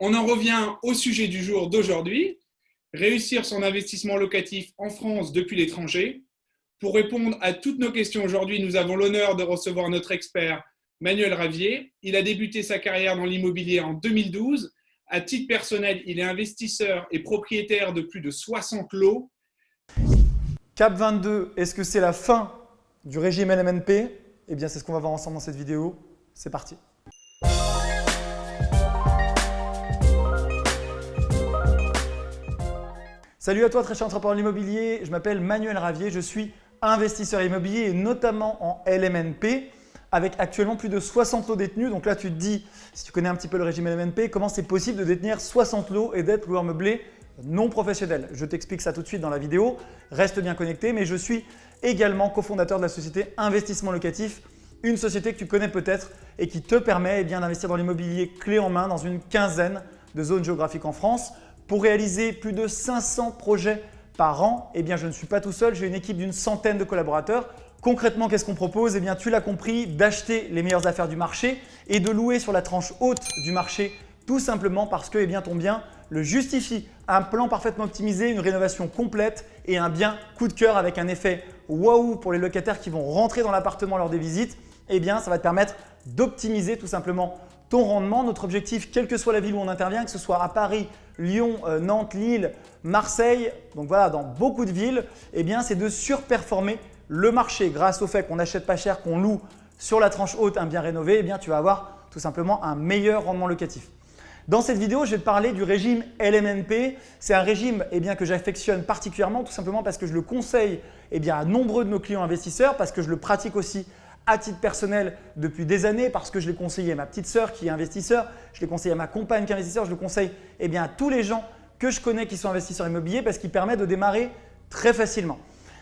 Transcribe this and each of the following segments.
On en revient au sujet du jour d'aujourd'hui, réussir son investissement locatif en France depuis l'étranger. Pour répondre à toutes nos questions aujourd'hui, nous avons l'honneur de recevoir notre expert Manuel Ravier. Il a débuté sa carrière dans l'immobilier en 2012. À titre personnel, il est investisseur et propriétaire de plus de 60 lots. CAP 22, est-ce que c'est la fin du régime LMNP Eh bien, c'est ce qu'on va voir ensemble dans cette vidéo. C'est parti. Salut à toi très cher entrepreneur de l'immobilier, je m'appelle Manuel Ravier, je suis investisseur immobilier et notamment en LMNP avec actuellement plus de 60 lots détenus. Donc là, tu te dis, si tu connais un petit peu le régime LMNP, comment c'est possible de détenir 60 lots et d'être loueur meublé non professionnel? Je t'explique ça tout de suite dans la vidéo. Reste bien connecté, mais je suis également cofondateur de la société Investissement Locatif, une société que tu connais peut-être et qui te permet eh d'investir dans l'immobilier clé en main dans une quinzaine de zones géographiques en France. Pour réaliser plus de 500 projets par an, eh bien, je ne suis pas tout seul, j'ai une équipe d'une centaine de collaborateurs. Concrètement, qu'est-ce qu'on propose? Eh bien, tu l'as compris, d'acheter les meilleures affaires du marché et de louer sur la tranche haute du marché tout simplement parce que eh ton bien le justifie. Un plan parfaitement optimisé, une rénovation complète et un bien coup de cœur avec un effet waouh pour les locataires qui vont rentrer dans l'appartement lors des visites, eh ça va te permettre d'optimiser tout simplement ton rendement. Notre objectif, quelle que soit la ville où on intervient, que ce soit à Paris, Lyon, euh, Nantes, Lille, Marseille, donc voilà, dans beaucoup de villes, eh bien, c'est de surperformer le marché grâce au fait qu'on n'achète pas cher, qu'on loue sur la tranche haute un bien rénové, eh bien, tu vas avoir tout simplement un meilleur rendement locatif. Dans cette vidéo, je vais te parler du régime LMNP. C'est un régime eh bien, que j'affectionne particulièrement tout simplement parce que je le conseille eh bien, à nombreux de nos clients investisseurs, parce que je le pratique aussi à titre personnel depuis des années parce que je l'ai conseillé à ma petite sœur qui est investisseur, je l'ai conseillé à ma compagne qui est investisseur, je le conseille eh à tous les gens que je connais qui sont investisseurs immobiliers parce qu'il permet de démarrer très facilement.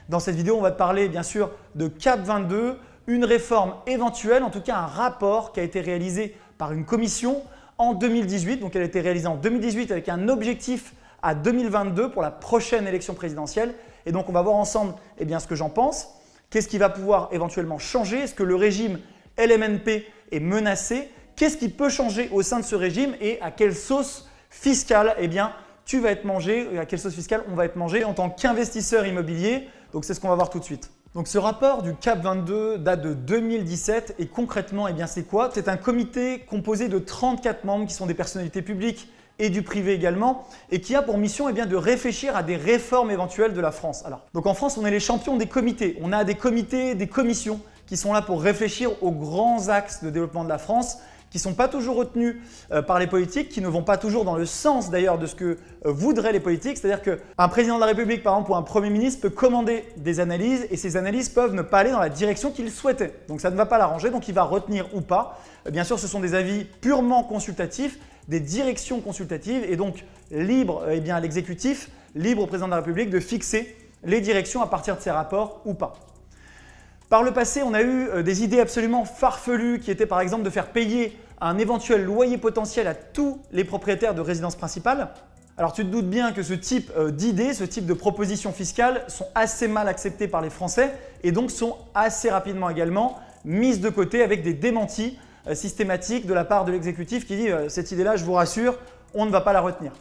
Dans cette vidéo, on va te parler bien sûr de CAP 22, une réforme éventuelle, en tout cas un rapport qui a été réalisé par une commission en 2018. Donc elle a été réalisée en 2018 avec un objectif à 2022 pour la prochaine élection présidentielle. Et donc on va voir ensemble eh ce que j'en pense. Qu'est-ce qui va pouvoir éventuellement changer? Est-ce que le régime LMNP est menacé? Qu'est-ce qui peut changer au sein de ce régime? Et à quelle sauce fiscale eh bien, tu vas être mangé? À quelle sauce fiscale on va être mangé en tant qu'investisseur immobilier? Donc c'est ce qu'on va voir tout de suite. Donc ce rapport du CAP 22 date de 2017 et concrètement, eh bien c'est quoi? C'est un comité composé de 34 membres qui sont des personnalités publiques et du privé également, et qui a pour mission eh de réfléchir à des réformes éventuelles de la France. Alors, donc en France, on est les champions des comités. On a des comités, des commissions qui sont là pour réfléchir aux grands axes de développement de la France qui ne sont pas toujours retenus euh, par les politiques, qui ne vont pas toujours dans le sens d'ailleurs de ce que euh, voudraient les politiques. C'est-à-dire qu'un président de la République, par exemple, ou un Premier ministre peut commander des analyses et ces analyses peuvent ne pas aller dans la direction qu'il souhaitait. Donc ça ne va pas l'arranger, donc il va retenir ou pas. Euh, bien sûr, ce sont des avis purement consultatifs des directions consultatives et donc libre eh bien, à l'exécutif, libre au président de la République de fixer les directions à partir de ces rapports ou pas. Par le passé, on a eu euh, des idées absolument farfelues qui étaient par exemple de faire payer un éventuel loyer potentiel à tous les propriétaires de résidences principales. Alors tu te doutes bien que ce type euh, d'idées, ce type de propositions fiscales sont assez mal acceptées par les Français et donc sont assez rapidement également mises de côté avec des démentis euh, systématique de la part de l'exécutif qui dit cette idée-là, je vous rassure, on ne va pas la retenir.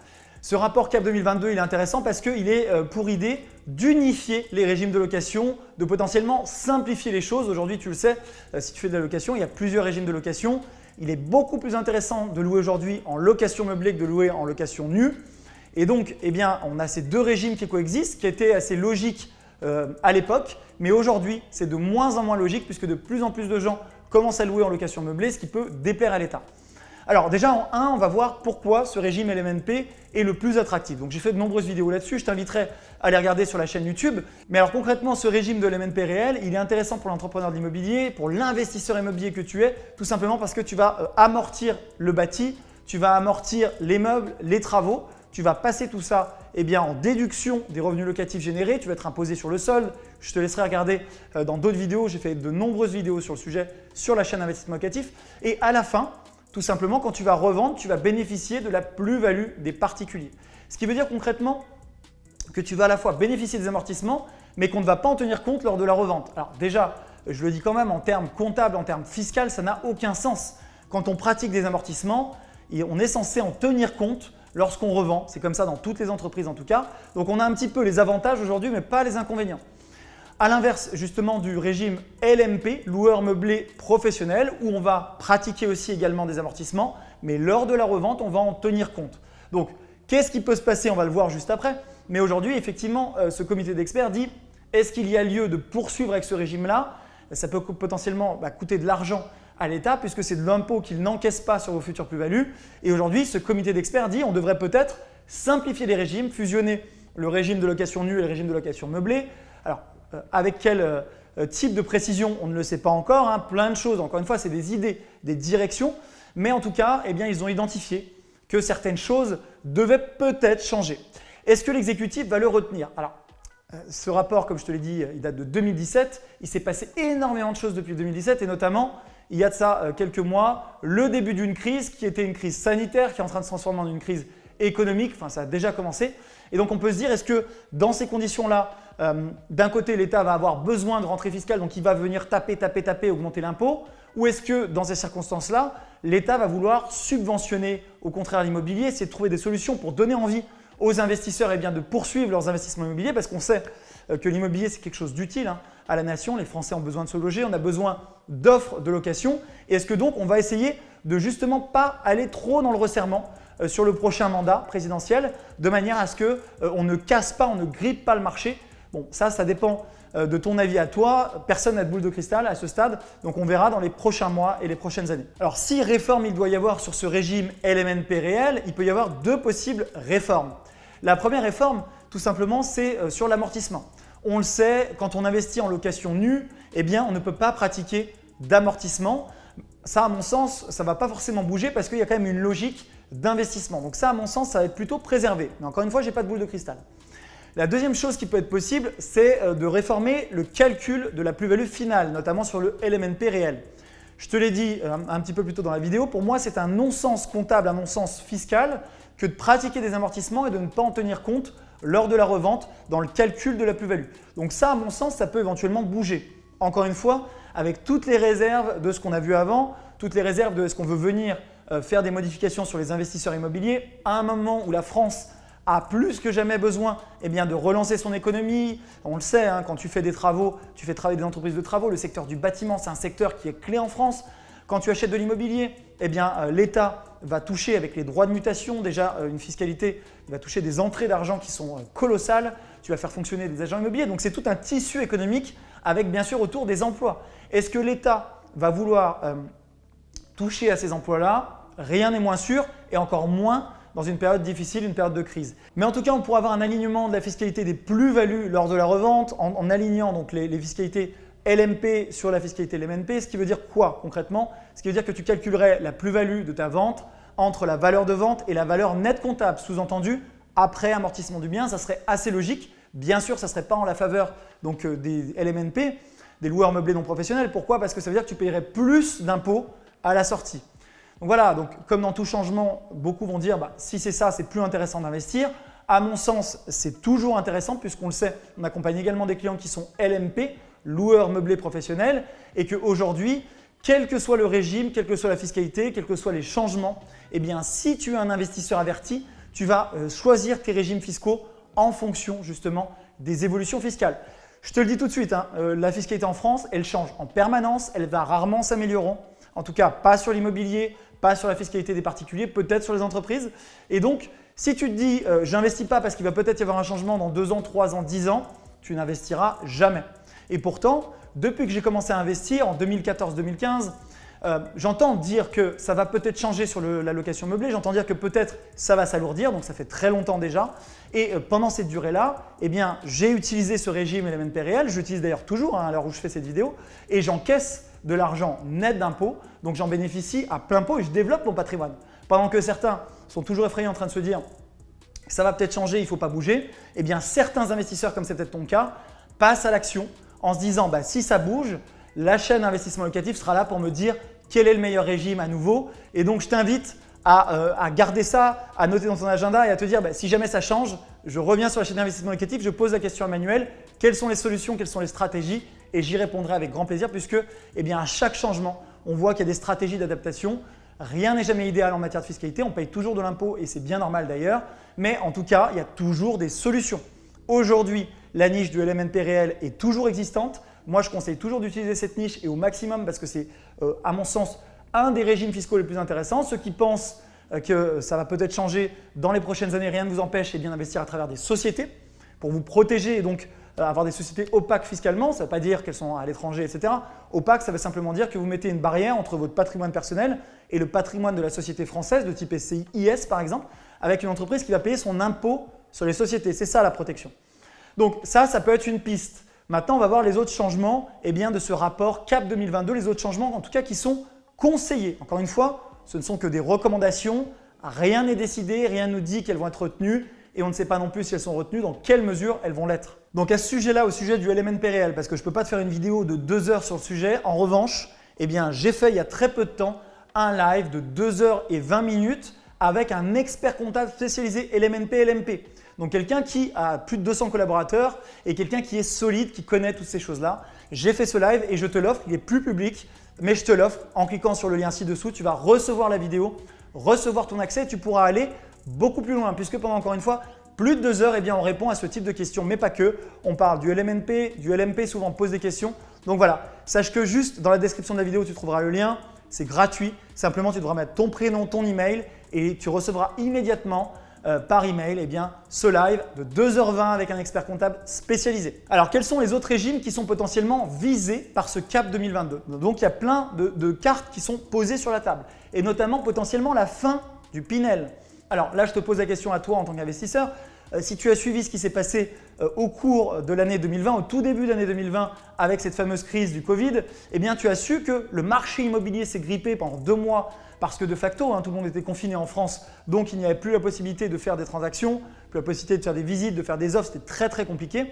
Ce rapport CAP 2022, il est intéressant parce qu'il est euh, pour idée d'unifier les régimes de location, de potentiellement simplifier les choses. Aujourd'hui, tu le sais, si tu fais de la location, il y a plusieurs régimes de location. Il est beaucoup plus intéressant de louer aujourd'hui en location meublée que de louer en location nue. Et donc, eh on a ces deux régimes qui coexistent, qui étaient assez logiques à l'époque, mais aujourd'hui, c'est de moins en moins logique puisque de plus en plus de gens commence à louer en location meublée, ce qui peut déplaire à l'État. Alors déjà en 1, on va voir pourquoi ce régime LMNP est le plus attractif. Donc j'ai fait de nombreuses vidéos là-dessus, je t'inviterai à les regarder sur la chaîne YouTube. Mais alors concrètement, ce régime de LMNP réel, il est intéressant pour l'entrepreneur d'immobilier, pour l'investisseur immobilier que tu es, tout simplement parce que tu vas euh, amortir le bâti, tu vas amortir les meubles, les travaux, tu vas passer tout ça eh bien, en déduction des revenus locatifs générés, tu vas être imposé sur le solde. Je te laisserai regarder euh, dans d'autres vidéos, j'ai fait de nombreuses vidéos sur le sujet sur la chaîne investissement locatif. Et à la fin, tout simplement, quand tu vas revendre, tu vas bénéficier de la plus-value des particuliers. Ce qui veut dire concrètement que tu vas à la fois bénéficier des amortissements, mais qu'on ne va pas en tenir compte lors de la revente. Alors déjà, je le dis quand même en termes comptables, en termes fiscaux, ça n'a aucun sens. Quand on pratique des amortissements, on est censé en tenir compte lorsqu'on revend. C'est comme ça dans toutes les entreprises en tout cas. Donc on a un petit peu les avantages aujourd'hui, mais pas les inconvénients. À l'inverse justement du régime LMP, loueur meublé professionnel, où on va pratiquer aussi également des amortissements, mais lors de la revente, on va en tenir compte. Donc, qu'est-ce qui peut se passer? On va le voir juste après. Mais aujourd'hui, effectivement, euh, ce comité d'experts dit est-ce qu'il y a lieu de poursuivre avec ce régime-là? Ça peut potentiellement bah, coûter de l'argent à l'État puisque c'est de l'impôt qu'il n'encaisse pas sur vos futures plus-values. Et aujourd'hui, ce comité d'experts dit on devrait peut-être simplifier les régimes, fusionner le régime de location nue et le régime de location meublée. Alors, avec quel euh, type de précision, on ne le sait pas encore. Hein. plein de choses, encore une fois, c'est des idées, des directions. Mais en tout cas, eh bien, ils ont identifié que certaines choses devaient peut-être changer. Est-ce que l'exécutif va le retenir? Alors, euh, ce rapport, comme je te l'ai dit, il date de 2017. Il s'est passé énormément de choses depuis 2017 et notamment, il y a de ça euh, quelques mois, le début d'une crise qui était une crise sanitaire qui est en train de se transformer en une crise économique. Enfin, ça a déjà commencé. Et donc, on peut se dire, est-ce que dans ces conditions-là, euh, d'un côté, l'État va avoir besoin de rentrée fiscale, donc il va venir taper, taper, taper, augmenter l'impôt Ou est-ce que dans ces circonstances-là, l'État va vouloir subventionner au contraire l'immobilier, c'est trouver des solutions pour donner envie aux investisseurs eh de poursuivre leurs investissements immobiliers? Parce qu'on sait euh, que l'immobilier c'est quelque chose d'utile hein, à la nation. Les Français ont besoin de se loger, on a besoin d'offres de location. Et est-ce que donc on va essayer de justement pas aller trop dans le resserrement sur le prochain mandat présidentiel de manière à ce qu'on euh, ne casse pas, on ne grippe pas le marché Bon, ça, ça dépend euh, de ton avis à toi. Personne n'a de boule de cristal à ce stade, donc on verra dans les prochains mois et les prochaines années. Alors si réforme il doit y avoir sur ce régime LMNP réel, il peut y avoir deux possibles réformes. La première réforme, tout simplement, c'est euh, sur l'amortissement. On le sait, quand on investit en location nue, eh bien, on ne peut pas pratiquer d'amortissement. Ça, à mon sens, ça ne va pas forcément bouger parce qu'il y a quand même une logique d'investissement. Donc ça, à mon sens, ça va être plutôt préservé. Mais encore une fois, je n'ai pas de boule de cristal. La deuxième chose qui peut être possible, c'est euh, de réformer le calcul de la plus-value finale, notamment sur le LMNP réel. Je te l'ai dit euh, un petit peu plus tôt dans la vidéo, pour moi c'est un non-sens comptable, un non-sens fiscal que de pratiquer des amortissements et de ne pas en tenir compte lors de la revente dans le calcul de la plus-value. Donc ça, à mon sens, ça peut éventuellement bouger. Encore une fois, avec toutes les réserves de ce qu'on a vu avant, toutes les réserves de ce qu'on veut venir euh, faire des modifications sur les investisseurs immobiliers, à un moment où la France a plus que jamais besoin eh bien, de relancer son économie. On le sait, hein, quand tu fais des travaux, tu fais travailler des entreprises de travaux. Le secteur du bâtiment, c'est un secteur qui est clé en France. Quand tu achètes de l'immobilier, eh bien, euh, l'État va toucher avec les droits de mutation, déjà euh, une fiscalité, il va toucher des entrées d'argent qui sont colossales. Tu vas faire fonctionner des agents immobiliers. Donc, c'est tout un tissu économique avec bien sûr autour des emplois. Est-ce que l'État va vouloir toucher à ces emplois-là? Rien n'est moins sûr et encore moins dans une période difficile, une période de crise. Mais en tout cas, on pourra avoir un alignement de la fiscalité des plus-values lors de la revente en, alignant donc les, fiscalités LMP sur la fiscalité LMNP, ce qui veut dire quoi concrètement? Ce qui veut dire que tu calculerais la plus-value de ta vente entre la valeur de vente et la valeur nette comptable, sous-entendu après amortissement du bien, ça serait assez logique. Bien sûr, ça ne serait pas en la faveur euh, des LMNP, des loueurs meublés non professionnels. Pourquoi? Parce que ça veut dire que tu payerais plus d'impôts à la sortie. Donc voilà, donc comme dans tout changement, beaucoup vont dire bah, si c'est ça, c'est plus intéressant d'investir. À mon sens, c'est toujours intéressant puisqu'on le sait, on accompagne également des clients qui sont LMP, loueurs meublés professionnels, et qu'aujourd'hui, quel que soit le régime, quelle que soit la fiscalité, quels que soient les changements, eh bien si tu es un investisseur averti, tu vas euh, choisir tes régimes fiscaux en fonction justement des évolutions fiscales. Je te le dis tout de suite, hein, euh, la fiscalité en France, elle change en permanence, elle va rarement s'améliorer. En tout cas, pas sur l'immobilier, pas sur la fiscalité des particuliers, peut-être sur les entreprises. Et donc, si tu te dis euh, j'investis pas parce qu'il va peut-être y avoir un changement dans 2 ans, 3 ans, 10 ans, tu n'investiras jamais. Et pourtant, depuis que j'ai commencé à investir en 2014-2015, euh, j'entends dire que ça va peut-être changer sur la location meublée, j'entends dire que peut-être ça va s'alourdir, donc ça fait très longtemps déjà. Et euh, pendant cette durée-là, eh bien, j'ai utilisé ce régime LMNP réel, j'utilise d'ailleurs toujours hein, à l'heure où je fais cette vidéo, et j'encaisse de l'argent net d'impôts, donc j'en bénéficie à plein pot et je développe mon patrimoine. Pendant que certains sont toujours effrayés en train de se dire ça va peut-être changer, il ne faut pas bouger, eh bien certains investisseurs, comme c'est peut-être ton cas, passent à l'action en se disant bah, si ça bouge, la chaîne investissement locatif sera là pour me dire quel est le meilleur régime à nouveau. Et donc je t'invite à, euh, garder ça, à noter dans ton agenda et à te dire bah, si jamais ça change, je reviens sur la chaîne d'investissement locatif, je pose la question à Manuel, quelles sont les solutions, quelles sont les stratégies et j'y répondrai avec grand plaisir puisque eh bien, à chaque changement, on voit qu'il y a des stratégies d'adaptation. Rien n'est jamais idéal en matière de fiscalité, on paye toujours de l'impôt et c'est bien normal d'ailleurs, mais en tout cas, il y a toujours des solutions. Aujourd'hui, la niche du LMNP réel est toujours existante. Moi, je conseille toujours d'utiliser cette niche et au maximum parce que c'est, euh, à mon sens, un des régimes fiscaux les plus intéressants. Ceux qui pensent euh, que ça va peut-être changer dans les prochaines années, rien ne vous empêche bien d'investir à travers des sociétés pour vous protéger et donc euh, avoir des sociétés opaques fiscalement. Ça ne veut pas dire qu'elles sont à l'étranger, etc. Opaque, ça veut simplement dire que vous mettez une barrière entre votre patrimoine personnel et le patrimoine de la société française de type SCI IS par exemple, avec une entreprise qui va payer son impôt sur les sociétés. C'est ça la protection. Donc ça, ça peut être une piste. Maintenant, on va voir les autres changements eh bien, de ce rapport CAP 2022, les autres changements en tout cas qui sont conseillés. Encore une fois, ce ne sont que des recommandations, rien n'est décidé, rien ne nous dit qu'elles vont être retenues et on ne sait pas non plus si elles sont retenues, dans quelle mesure elles vont l'être. Donc à ce sujet-là, au sujet du LMNP réel, parce que je ne peux pas te faire une vidéo de deux heures sur le sujet, en revanche, eh bien j'ai fait il y a très peu de temps un live de 2 heures et 20 minutes avec un expert comptable spécialisé LMNP LMP. Donc quelqu'un qui a plus de 200 collaborateurs et quelqu'un qui est solide, qui connaît toutes ces choses-là. J'ai fait ce live et je te l'offre, il est plus public, mais je te l'offre en cliquant sur le lien ci-dessous. Tu vas recevoir la vidéo, recevoir ton accès et tu pourras aller beaucoup plus loin puisque pendant encore une fois, plus de deux heures, eh bien, on répond à ce type de questions, mais pas que. On parle du LMNP, du LMP, souvent pose des questions. Donc voilà, sache que juste dans la description de la vidéo, tu trouveras le lien. C'est gratuit. Simplement, tu devras mettre ton prénom, ton email et tu recevras immédiatement euh, par email eh bien, ce live de 2h20 avec un expert comptable spécialisé. Alors, quels sont les autres régimes qui sont potentiellement visés par ce CAP 2022 Donc, il y a plein de, de cartes qui sont posées sur la table et notamment potentiellement la fin du Pinel. Alors là, je te pose la question à toi en tant qu'investisseur. Euh, si tu as suivi ce qui s'est passé euh, au cours de l'année 2020, au tout début de l'année 2020 avec cette fameuse crise du Covid, eh tu as su que le marché immobilier s'est grippé pendant deux mois parce que de facto, hein, tout le monde était confiné en France, donc il n'y avait plus la possibilité de faire des transactions, plus la possibilité de faire des visites, de faire des offres, c'était très très compliqué.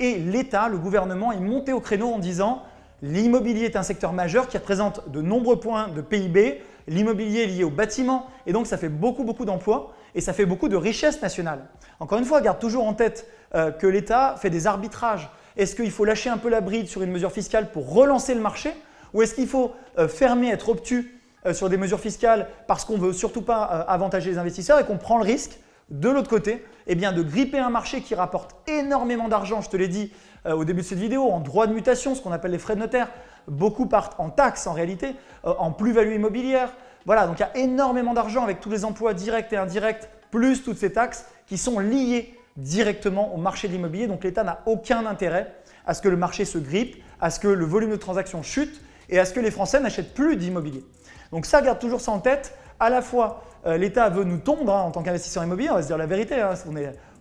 Et l'État, le gouvernement est monté au créneau en disant l'immobilier est un secteur majeur qui représente de nombreux points de PIB, l'immobilier est lié au bâtiment et donc ça fait beaucoup beaucoup d'emplois et ça fait beaucoup de richesse nationale. Encore une fois, garde toujours en tête euh, que l'État fait des arbitrages. Est-ce qu'il faut lâcher un peu la bride sur une mesure fiscale pour relancer le marché ou est-ce qu'il faut euh, fermer, être obtus euh, sur des mesures fiscales parce qu'on ne veut surtout pas avantager les investisseurs et qu'on prend le risque de l'autre côté eh bien, de gripper un marché qui rapporte énormément d'argent, je te l'ai dit au début de cette vidéo, en droit de mutation, ce qu'on appelle les frais de notaire. Beaucoup partent en taxes en réalité, en plus-value immobilière, voilà, donc il y a énormément d'argent avec tous les emplois directs et indirects, plus toutes ces taxes qui sont liées directement au marché de l'immobilier. Donc l'État n'a aucun intérêt à ce que le marché se grippe, à ce que le volume de transactions chute et à ce que les Français n'achètent plus d'immobilier. Donc ça, garde toujours ça en tête. À la fois, euh, l'État veut nous tondre hein, en tant qu'investisseur immobilier, on va se dire la vérité, hein,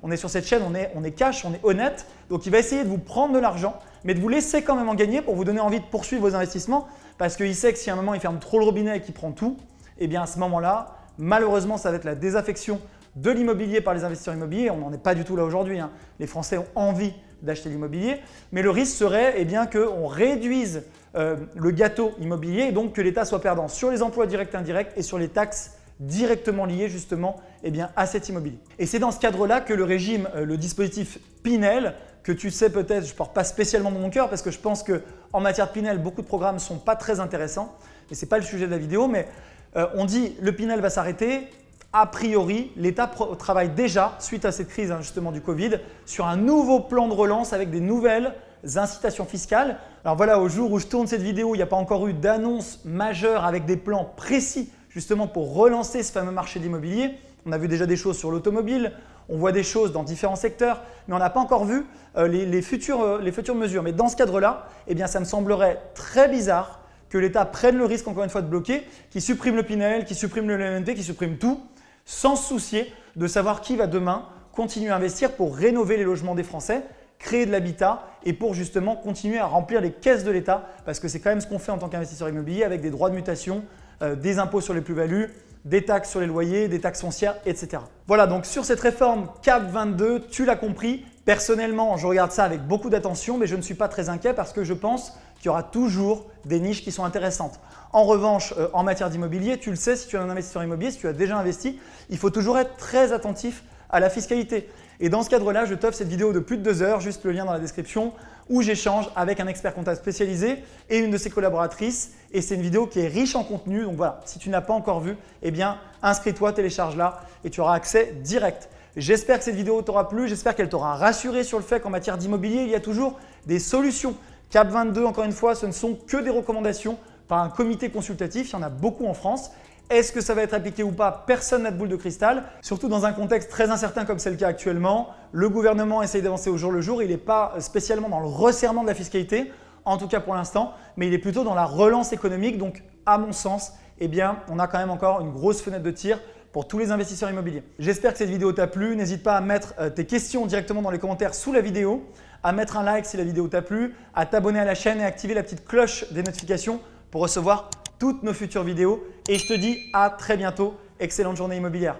on, est, sur cette chaîne, on est, on est cash, on est honnête. Donc il va essayer de vous prendre de l'argent, mais de vous laisser quand même en gagner pour vous donner envie de poursuivre vos investissements parce qu'il sait que si à un moment il ferme trop le robinet et qu'il prend tout, eh bien à ce moment-là, malheureusement, ça va être la désaffection de l'immobilier par les investisseurs immobiliers. On n'en est pas du tout là aujourd'hui. Hein. Les Français ont envie d'acheter l'immobilier, mais le risque serait eh bien qu'on réduise euh, le gâteau immobilier et donc que l'État soit perdant sur les emplois directs et indirects et sur les taxes directement liées justement eh à cet immobilier. Et c'est dans ce cadre-là que le régime, euh, le dispositif Pinel, que tu sais peut-être, je ne porte pas spécialement dans mon cœur parce que je pense qu'en matière de Pinel, beaucoup de programmes ne sont pas très intéressants, mais ce n'est pas le sujet de la vidéo, mais euh, on dit le Pinel va s'arrêter. A priori, l'État travaille déjà, suite à cette crise hein, justement du Covid, sur un nouveau plan de relance avec des nouvelles incitations fiscales. Alors voilà, au jour où je tourne cette vidéo, il n'y a pas encore eu d'annonce majeure avec des plans précis justement pour relancer ce fameux marché de l'immobilier. On a vu déjà des choses sur l'automobile, on voit des choses dans différents secteurs, mais on n'a pas encore vu euh, les, futures, euh, les, futures, mesures. Mais dans ce cadre-là, eh bien, ça me semblerait très bizarre que l'État prenne le risque encore une fois de bloquer, qui supprime le Pinel, qui supprime le LNT, qui supprime tout, sans se soucier de savoir qui va demain continuer à investir pour rénover les logements des Français, créer de l'habitat et pour justement continuer à remplir les caisses de l'État parce que c'est quand même ce qu'on fait en tant qu'investisseur immobilier avec des droits de mutation, euh, des impôts sur les plus-values, des taxes sur les loyers, des taxes foncières, etc. Voilà, donc sur cette réforme CAP 22, tu l'as compris, personnellement, je regarde ça avec beaucoup d'attention, mais je ne suis pas très inquiet parce que je pense qu'il y aura toujours des niches qui sont intéressantes. En revanche, euh, en matière d'immobilier, tu le sais, si tu es un investisseur immobilier, si tu as déjà investi, il faut toujours être très attentif à la fiscalité. Et dans ce cadre-là, je t'offre cette vidéo de plus de deux heures, juste le lien dans la description, où j'échange avec un expert comptable spécialisé et une de ses collaboratrices. Et c'est une vidéo qui est riche en contenu. Donc voilà, si tu n'as pas encore vu, eh bien inscris-toi, télécharge-la et tu auras accès direct. J'espère que cette vidéo t'aura plu, j'espère qu'elle t'aura rassuré sur le fait qu'en matière d'immobilier, il y a toujours des solutions. Cap 22, encore une fois, ce ne sont que des recommandations par un comité consultatif, il y en a beaucoup en France. Est-ce que ça va être appliqué ou pas? Personne n'a de boule de cristal. Surtout dans un contexte très incertain comme c'est le cas actuellement. Le gouvernement essaye d'avancer au jour le jour. Il n'est pas spécialement dans le resserrement de la fiscalité, en tout cas pour l'instant, mais il est plutôt dans la relance économique. Donc, à mon sens, eh on a quand même encore une grosse fenêtre de tir pour tous les investisseurs immobiliers. J'espère que cette vidéo t'a plu. N'hésite pas à mettre euh, tes questions directement dans les commentaires sous la vidéo, à mettre un like si la vidéo t'a plu, à t'abonner à la chaîne et activer la petite cloche des notifications pour recevoir toutes nos futures vidéos. Et je te dis à très bientôt. Excellente journée immobilière.